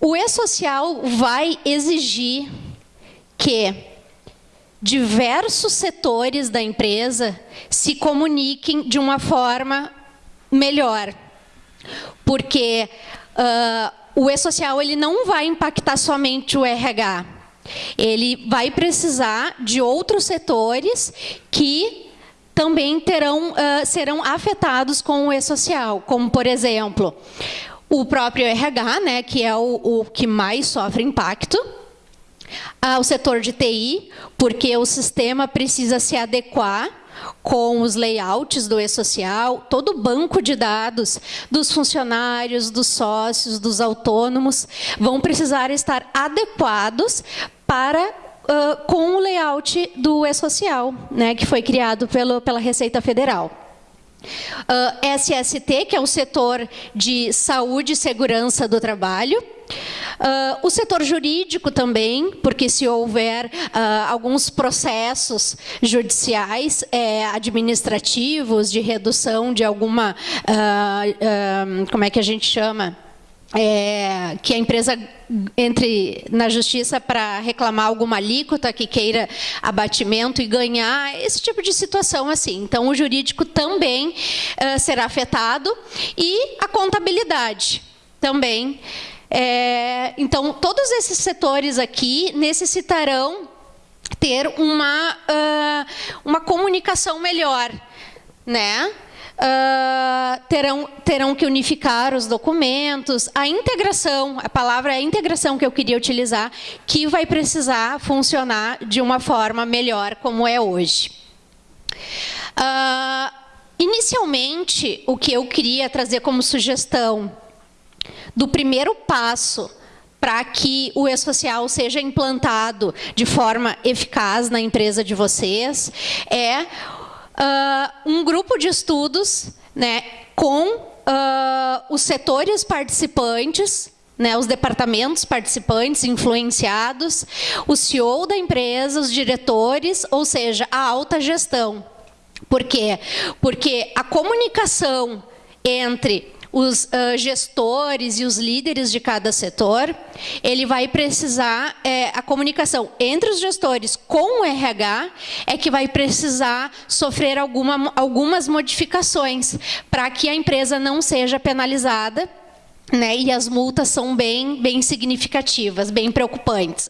O e-social vai exigir que diversos setores da empresa se comuniquem de uma forma melhor. Porque uh, o e-social ele não vai impactar somente o RH. Ele vai precisar de outros setores que também terão, uh, serão afetados com o e-social, como, por exemplo, o próprio RH, né, que é o, o que mais sofre impacto, ah, o setor de TI, porque o sistema precisa se adequar com os layouts do e-social, todo o banco de dados dos funcionários, dos sócios, dos autônomos, vão precisar estar adequados para uh, com o layout do e-social, né, que foi criado pelo, pela Receita Federal. Uh, ah, SST, que é o setor de saúde e segurança do trabalho. Uh, o setor jurídico também, porque se houver uh, alguns processos judiciais, é, administrativos, de redução de alguma, como é que a gente chama? É, que a empresa entre na justiça para reclamar alguma alíquota que queira abatimento e ganhar, esse tipo de situação assim. Então, o jurídico também uh, será afetado e a contabilidade também. É, então, todos esses setores aqui necessitarão ter uma, uh, uma comunicação melhor, né? Uh, terão, terão que unificar os documentos, a integração, a palavra é integração que eu queria utilizar, que vai precisar funcionar de uma forma melhor como é hoje. Uh, inicialmente, o que eu queria trazer como sugestão do primeiro passo para que o e-social seja implantado de forma eficaz na empresa de vocês é uh, um grupo de estudos né, com uh, os setores participantes, né, os departamentos participantes influenciados, o CEO da empresa, os diretores, ou seja, a alta gestão. Por quê? Porque a comunicação entre os uh, gestores e os líderes de cada setor, ele vai precisar, é, a comunicação entre os gestores com o RH é que vai precisar sofrer alguma, algumas modificações para que a empresa não seja penalizada, né, e as multas são bem, bem significativas, bem preocupantes.